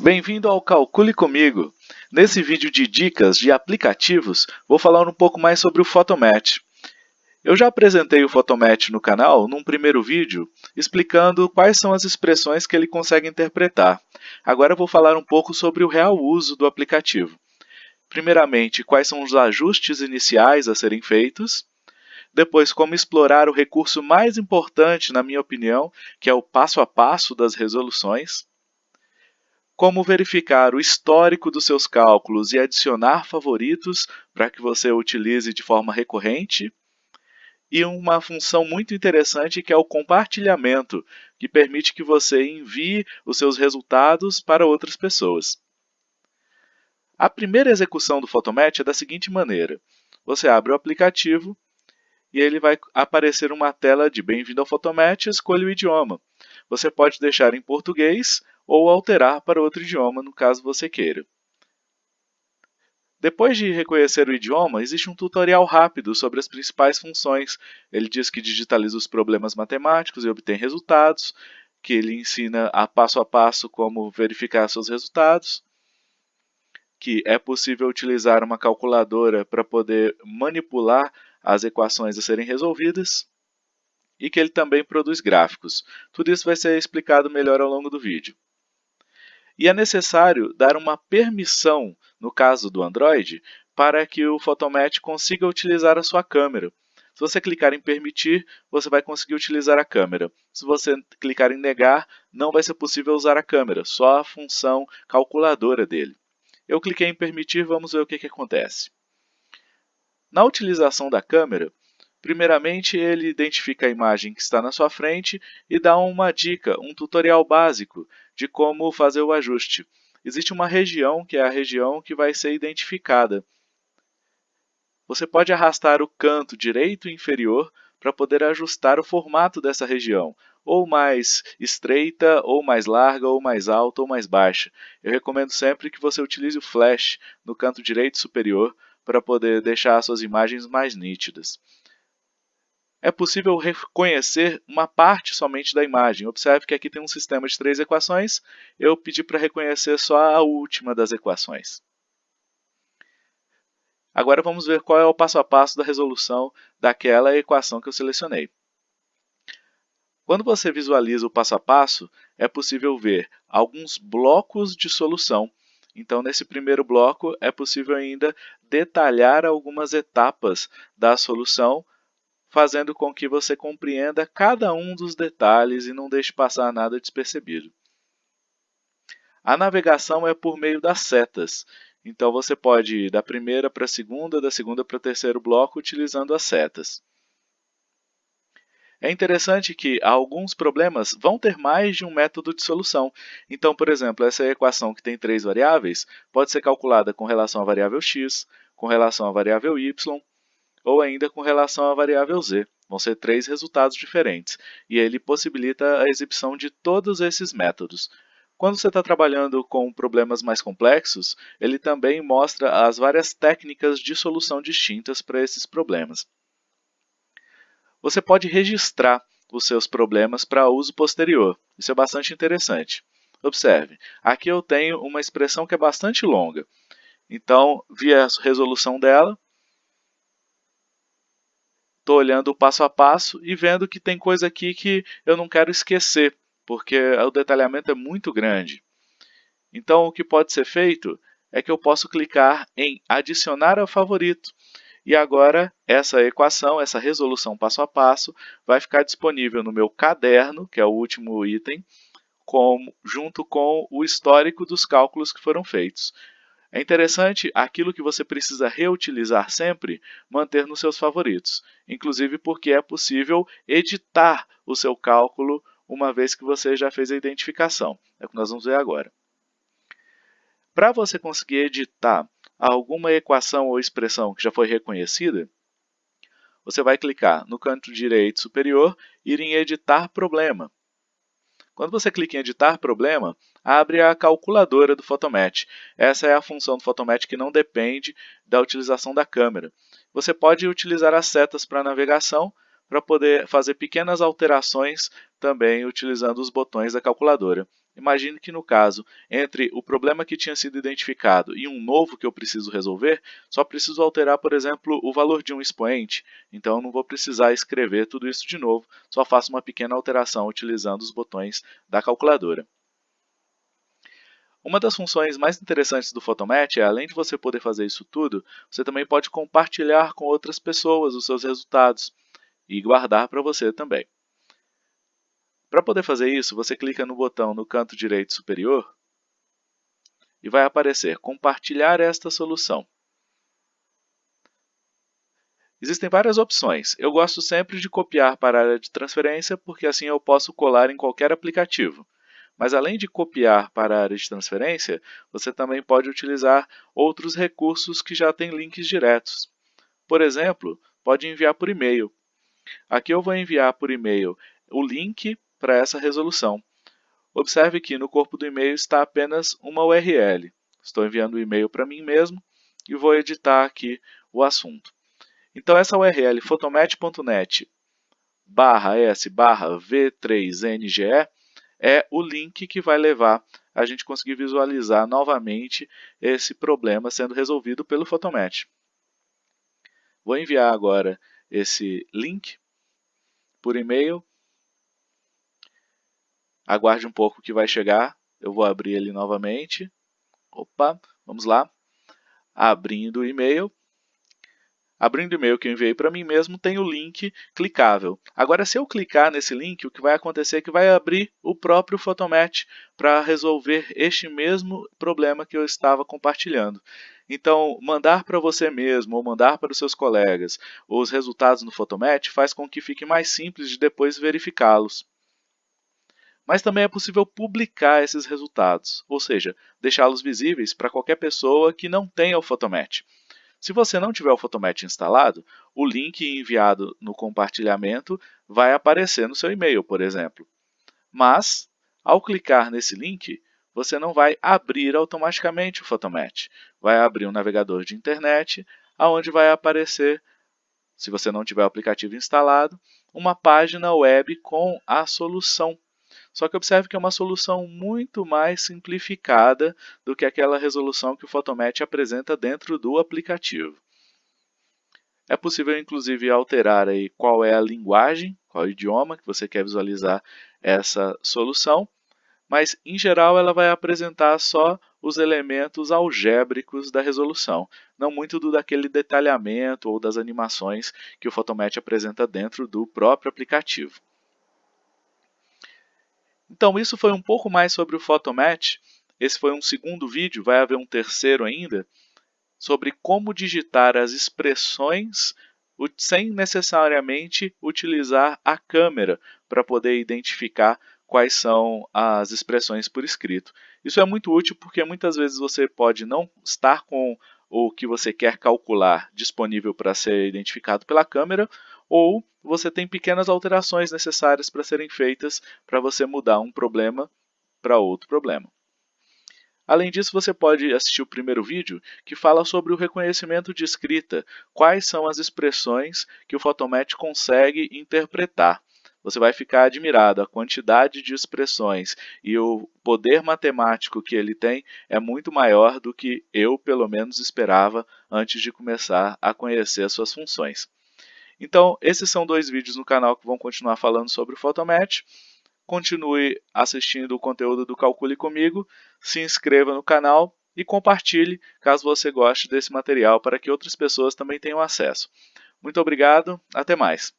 Bem-vindo ao Calcule Comigo! Nesse vídeo de dicas de aplicativos, vou falar um pouco mais sobre o Photomatch. Eu já apresentei o Photomatch no canal num primeiro vídeo, explicando quais são as expressões que ele consegue interpretar. Agora vou falar um pouco sobre o real uso do aplicativo. Primeiramente, quais são os ajustes iniciais a serem feitos. Depois, como explorar o recurso mais importante, na minha opinião, que é o passo a passo das resoluções como verificar o histórico dos seus cálculos e adicionar favoritos para que você utilize de forma recorrente, e uma função muito interessante que é o compartilhamento, que permite que você envie os seus resultados para outras pessoas. A primeira execução do Photomatch é da seguinte maneira. Você abre o aplicativo e ele vai aparecer uma tela de Bem-vindo ao Photomatch, escolha o idioma. Você pode deixar em português ou alterar para outro idioma, no caso você queira. Depois de reconhecer o idioma, existe um tutorial rápido sobre as principais funções. Ele diz que digitaliza os problemas matemáticos e obtém resultados, que ele ensina a passo a passo como verificar seus resultados, que é possível utilizar uma calculadora para poder manipular as equações a serem resolvidas, e que ele também produz gráficos. Tudo isso vai ser explicado melhor ao longo do vídeo. E é necessário dar uma permissão, no caso do Android, para que o Photomatch consiga utilizar a sua câmera. Se você clicar em permitir, você vai conseguir utilizar a câmera. Se você clicar em negar, não vai ser possível usar a câmera, só a função calculadora dele. Eu cliquei em permitir, vamos ver o que, que acontece. Na utilização da câmera, Primeiramente, ele identifica a imagem que está na sua frente e dá uma dica, um tutorial básico de como fazer o ajuste. Existe uma região, que é a região que vai ser identificada. Você pode arrastar o canto direito inferior para poder ajustar o formato dessa região, ou mais estreita, ou mais larga, ou mais alta, ou mais baixa. Eu recomendo sempre que você utilize o flash no canto direito superior para poder deixar suas imagens mais nítidas é possível reconhecer uma parte somente da imagem. Observe que aqui tem um sistema de três equações, eu pedi para reconhecer só a última das equações. Agora vamos ver qual é o passo a passo da resolução daquela equação que eu selecionei. Quando você visualiza o passo a passo, é possível ver alguns blocos de solução. Então, nesse primeiro bloco, é possível ainda detalhar algumas etapas da solução fazendo com que você compreenda cada um dos detalhes e não deixe passar nada despercebido. A navegação é por meio das setas, então você pode ir da primeira para a segunda, da segunda para o terceiro bloco utilizando as setas. É interessante que alguns problemas vão ter mais de um método de solução. Então, por exemplo, essa equação que tem três variáveis pode ser calculada com relação à variável x, com relação à variável y ou ainda com relação à variável z. Vão ser três resultados diferentes, e ele possibilita a exibição de todos esses métodos. Quando você está trabalhando com problemas mais complexos, ele também mostra as várias técnicas de solução distintas para esses problemas. Você pode registrar os seus problemas para uso posterior. Isso é bastante interessante. Observe, aqui eu tenho uma expressão que é bastante longa. Então, vi a resolução dela, estou olhando o passo a passo e vendo que tem coisa aqui que eu não quero esquecer, porque o detalhamento é muito grande. Então, o que pode ser feito é que eu posso clicar em adicionar ao favorito. E agora, essa equação, essa resolução passo a passo, vai ficar disponível no meu caderno, que é o último item, com, junto com o histórico dos cálculos que foram feitos. É interessante aquilo que você precisa reutilizar sempre, manter nos seus favoritos, inclusive porque é possível editar o seu cálculo uma vez que você já fez a identificação. É o que nós vamos ver agora. Para você conseguir editar alguma equação ou expressão que já foi reconhecida, você vai clicar no canto direito superior e ir em Editar Problema. Quando você clica em Editar Problema, abre a calculadora do Photomatch. Essa é a função do Photomatch que não depende da utilização da câmera. Você pode utilizar as setas para navegação para poder fazer pequenas alterações também utilizando os botões da calculadora. imagine que no caso, entre o problema que tinha sido identificado e um novo que eu preciso resolver, só preciso alterar, por exemplo, o valor de um expoente, então não vou precisar escrever tudo isso de novo, só faço uma pequena alteração utilizando os botões da calculadora. Uma das funções mais interessantes do Photomatch é, além de você poder fazer isso tudo, você também pode compartilhar com outras pessoas os seus resultados e guardar para você também. Para poder fazer isso, você clica no botão no canto direito superior e vai aparecer Compartilhar esta solução. Existem várias opções. Eu gosto sempre de copiar para a área de transferência, porque assim eu posso colar em qualquer aplicativo. Mas além de copiar para a área de transferência, você também pode utilizar outros recursos que já têm links diretos. Por exemplo, pode enviar por e-mail. Aqui eu vou enviar por e-mail o link para essa resolução. Observe que no corpo do e-mail está apenas uma URL. Estou enviando o e-mail para mim mesmo e vou editar aqui o assunto. Então essa URL photomatch.net barra s barra v3nge é o link que vai levar a gente conseguir visualizar novamente esse problema sendo resolvido pelo Photomatch. Vou enviar agora esse link por e-mail. Aguarde um pouco que vai chegar. Eu vou abrir ele novamente. Opa, vamos lá. Abrindo o e-mail. Abrindo o e-mail que eu enviei para mim mesmo, tem o link clicável. Agora, se eu clicar nesse link, o que vai acontecer é que vai abrir o próprio Photomatch para resolver este mesmo problema que eu estava compartilhando. Então, mandar para você mesmo ou mandar para os seus colegas os resultados no Photomatch faz com que fique mais simples de depois verificá-los. Mas também é possível publicar esses resultados, ou seja, deixá-los visíveis para qualquer pessoa que não tenha o Photomatch. Se você não tiver o Photomatch instalado, o link enviado no compartilhamento vai aparecer no seu e-mail, por exemplo. Mas, ao clicar nesse link, você não vai abrir automaticamente o Photomatch. Vai abrir um navegador de internet, onde vai aparecer, se você não tiver o aplicativo instalado, uma página web com a solução só que observe que é uma solução muito mais simplificada do que aquela resolução que o Photomatch apresenta dentro do aplicativo. É possível, inclusive, alterar aí qual é a linguagem, qual é idioma que você quer visualizar essa solução, mas, em geral, ela vai apresentar só os elementos algébricos da resolução, não muito do daquele detalhamento ou das animações que o Photomatch apresenta dentro do próprio aplicativo. Então isso foi um pouco mais sobre o Photomatch. Esse foi um segundo vídeo, vai haver um terceiro ainda, sobre como digitar as expressões sem necessariamente utilizar a câmera para poder identificar quais são as expressões por escrito. Isso é muito útil porque muitas vezes você pode não estar com o que você quer calcular disponível para ser identificado pela câmera, ou você tem pequenas alterações necessárias para serem feitas para você mudar um problema para outro problema. Além disso, você pode assistir o primeiro vídeo que fala sobre o reconhecimento de escrita, quais são as expressões que o Photomatch consegue interpretar. Você vai ficar admirado, a quantidade de expressões e o poder matemático que ele tem é muito maior do que eu, pelo menos, esperava antes de começar a conhecer as suas funções. Então, esses são dois vídeos no canal que vão continuar falando sobre o Photomatch. Continue assistindo o conteúdo do Calcule Comigo, se inscreva no canal e compartilhe caso você goste desse material para que outras pessoas também tenham acesso. Muito obrigado, até mais!